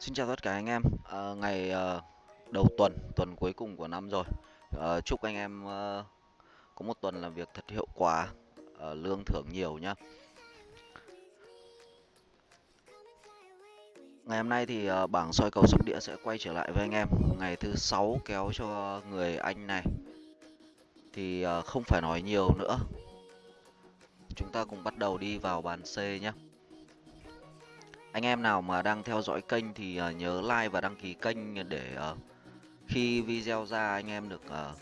Xin chào tất cả anh em. à, ngày à, đầu tuần, tuần cuối cùng của năm rồi. à, chúc anh em à, có một tuần làm việc thật hiệu quả, à, lương thưởng nhiều nhá. Ngày hôm nay thì à, bảng soi cầu sóc đĩa sẽ quay trở lại với anh em. Ngày thứ sáu kéo cho người anh này. Thì à, không phải nói nhiều nữa. Chúng ta cùng bắt đầu đi vào bàn C nhé. Anh em nào mà đang theo dõi kênh thì uh, nhớ like và đăng ký kênh để uh, khi video ra anh em được uh,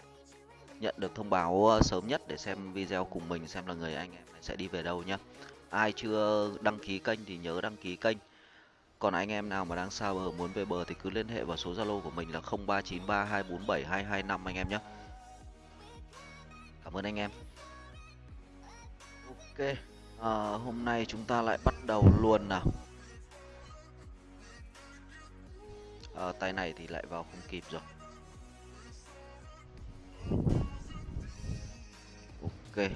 nhận được thông báo uh, sớm nhất để xem video cùng mình xem là người anh em sẽ đi về đâu nhé. Ai chưa đăng ký kênh thì nhớ đăng ký kênh. Còn anh em nào mà đang xa bờ muốn về bờ thì cứ liên hệ vào số Zalo của mình là 0393247225 anh em nhé. Cảm ơn anh em. Ok, à, hôm nay chúng ta lại bắt đầu luôn nào. À, tay này thì lại vào không kịp rồi. Ok à,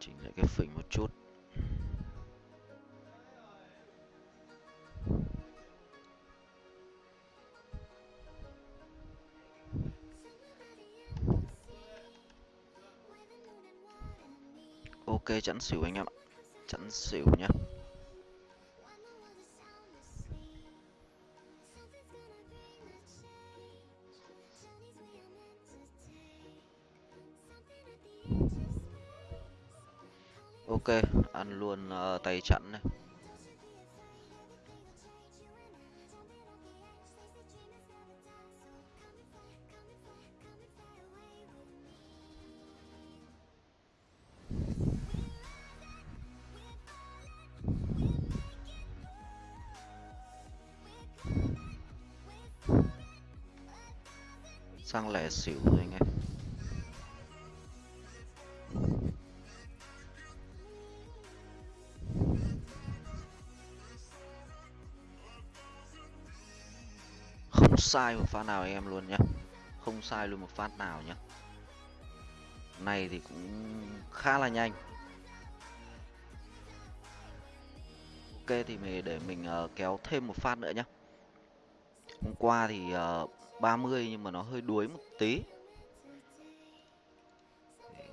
chỉnh lại cái phỉnh một chút. Ok chẵn xỉu anh em ạ. Chẵn xỉu nhá. Ok ăn luôn uh, tay chặn này. Sang lẻ xỉu rồi anh em sai một phát nào anh em luôn nhá, không sai luôn một phát nào nhá. này thì cũng khá là nhanh ok thì mình để mình uh, kéo thêm một phát nữa nhá. hôm qua thì ờ, uh, 30 nhưng mà nó hơi đuối một tí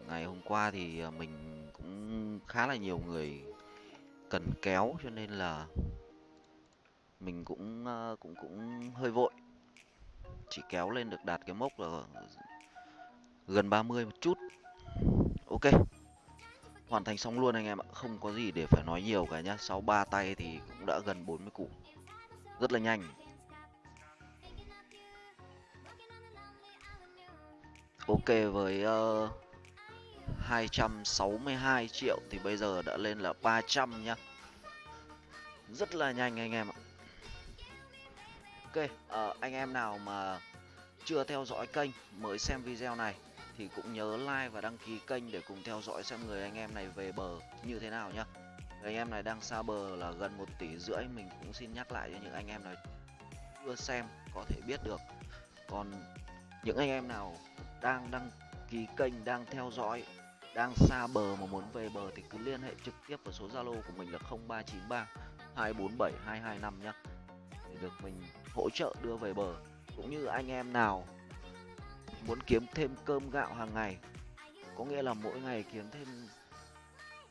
ngày hôm qua thì uh, mình cũng khá là nhiều người cần kéo cho nên là mình cũng uh, cũng cũng hơi vội chỉ kéo lên được đạt cái mốc là gần 30 một chút. Ok. Hoàn thành xong luôn anh em ạ. Không có gì để phải nói nhiều cả nhá. Sau ba tay thì cũng đã gần 40 củ rất là nhanh. Ok với ờ, uh, 262 triệu thì bây giờ đã lên là 300 nhá. Rất là nhanh anh em ạ ok uh, anh em nào mà chưa theo dõi kênh mới xem video này thì cũng nhớ like và đăng ký kênh để cùng theo dõi xem người anh em này về bờ như thế nào nhá. Người anh em này đang xa bờ là gần một tỷ rưỡi mình cũng xin nhắc lại cho những anh em này chưa xem có thể biết được. Còn những anh em nào đang đăng ký kênh đang theo dõi đang xa bờ mà muốn về bờ thì cứ liên hệ trực tiếp vào số zalo của mình là 0393 247 225 nhá. Để được mình hỗ trợ đưa về bờ, cũng như anh em nào muốn kiếm thêm cơm gạo hàng ngày. Có nghĩa là mỗi ngày kiếm thêm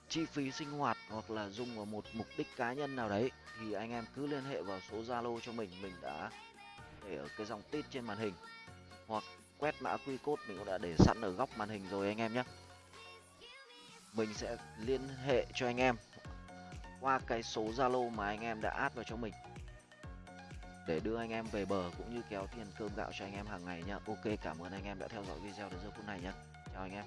chi phí sinh hoạt hoặc là dùng vào một mục đích cá nhân nào đấy, thì anh em cứ liên hệ vào số Zalo cho mình mình đã để ở cái dòng tít trên màn hình. Hoặc quét mã qr code mình cũng đã để sẵn ở góc màn hình rồi anh em nhé. Mình sẽ liên hệ cho anh em qua cái số Zalo mà anh em đã add vào cho mình để đưa anh em về bờ cũng như kéo tiền cơm gạo cho anh em hàng ngày nhá. Ok, cảm ơn anh em đã theo dõi video đến giờ phút này nhá. Chào anh em.